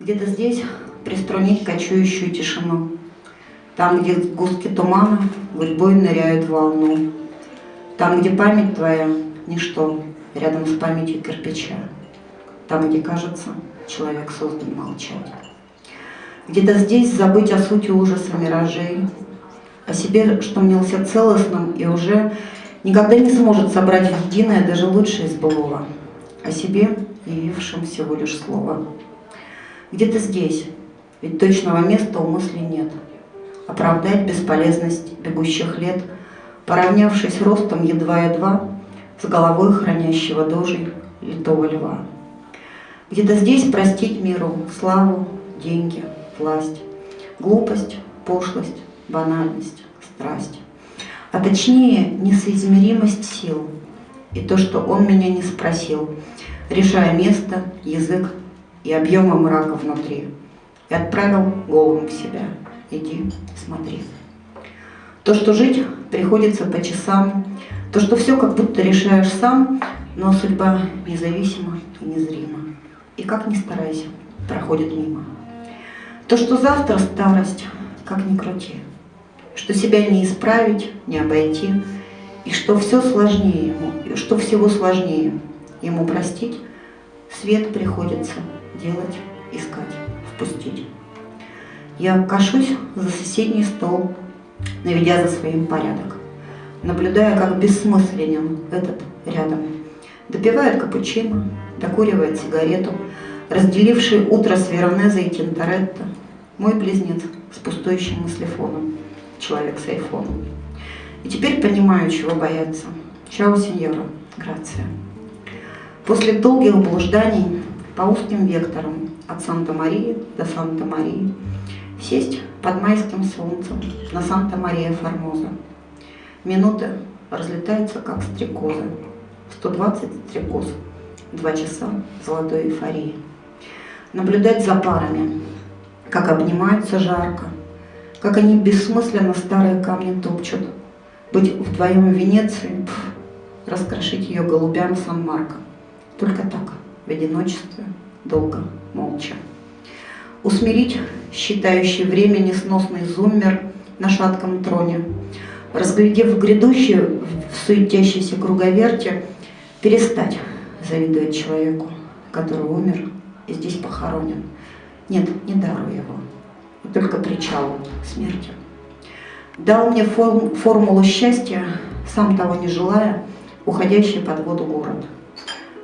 Где-то здесь приструнить кочующую тишину. Там, где густки тумана гурьбой ныряют в волну. Там, где память твоя — ничто, рядом с памятью кирпича. Там, где, кажется, человек создан молчать. Где-то здесь забыть о сути ужаса миражей, о себе, что мнился целостным и уже никогда не сможет собрать единое даже лучшее из былого, о себе, явившем всего лишь слово. Где-то здесь, ведь точного места у мысли нет. Оправдать бесполезность бегущих лет, поравнявшись ростом едва-едва с головой хранящего дожей литого льва. Где-то здесь простить миру славу, деньги, власть, глупость, пошлость, банальность, страсть. А точнее, несоизмеримость сил и то, что он меня не спросил, решая место, язык и объема мрака внутри, и отправил голову в себя. Иди, смотри. То, что жить приходится по часам, то, что все как будто решаешь сам, но судьба независима и незрима. И как ни старайся, проходит мимо. То, что завтра старость, как ни крути, что себя не исправить, не обойти, и что все сложнее ему, что всего сложнее ему простить, свет приходится делать, искать, впустить. Я кашусь за соседний стол, наведя за своим порядок, наблюдая, как бессмысленен этот рядом. Допивает капучино, докуривает сигарету, разделивший утро с Веронезой и Тинторетто, мой близнец с пустующим мыслефоном, человек с айфоном. И теперь понимаю, чего бояться. Чао, сеньора, грация. После долгих блужданий по узким векторам от Санта-Марии до Санта-Марии сесть под майским солнцем на Санта-Мария-Формоза. Минуты разлетаются, как стрекозы. 120 стрекоз. Два часа золотой эйфории. Наблюдать за парами, как обнимаются жарко, как они бессмысленно старые камни топчут. Быть вдвоем в Венеции, пф, раскрошить ее голубям Сан-Марко. Только так, в одиночестве, долго, молча. Усмирить считающий время несносный зуммер на шатком троне, разглядев грядущее в суетящейся круговерте, перестать завидовать человеку, который умер и здесь похоронен. Нет, не дарую его, только причал смерти. Дал мне форм, формулу счастья, сам того не желая, уходящий под воду город.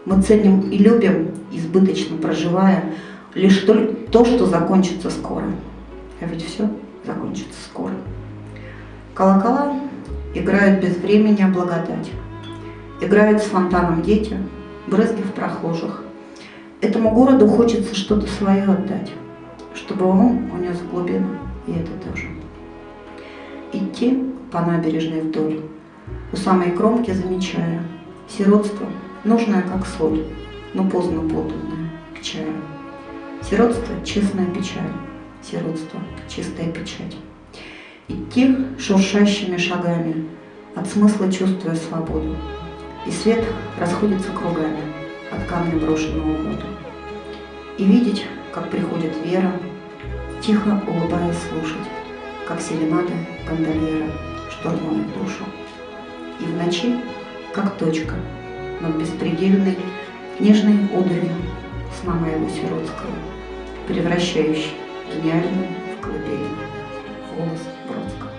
Мы ценим и любим, избыточно проживая, лишь то, что закончится скоро. А ведь все закончится скоро. Колокола играют без времени о благодать. Играют с фонтаном дети, брызги в прохожих. Этому городу хочется что-то свое отдать, чтобы он унес в глубину, и это тоже. Идти по набережной вдоль, у самой кромки замечая, сиротство, нужное как соль, но поздно поданное к чаю. Сиротство – честная печаль, сиротство – чистая печать. Идти шуршащими шагами, от смысла чувствуя свободу. И свет расходится кругами от камня брошенного воду. И видеть, как приходит вера, тихо улыбаясь слушать, как серенады гондольера штурмуют душу. И в ночи, как точка, над беспредельной книжной удалью с мамой его сиротского, превращающей гениальную в колыбельную голос Бродского.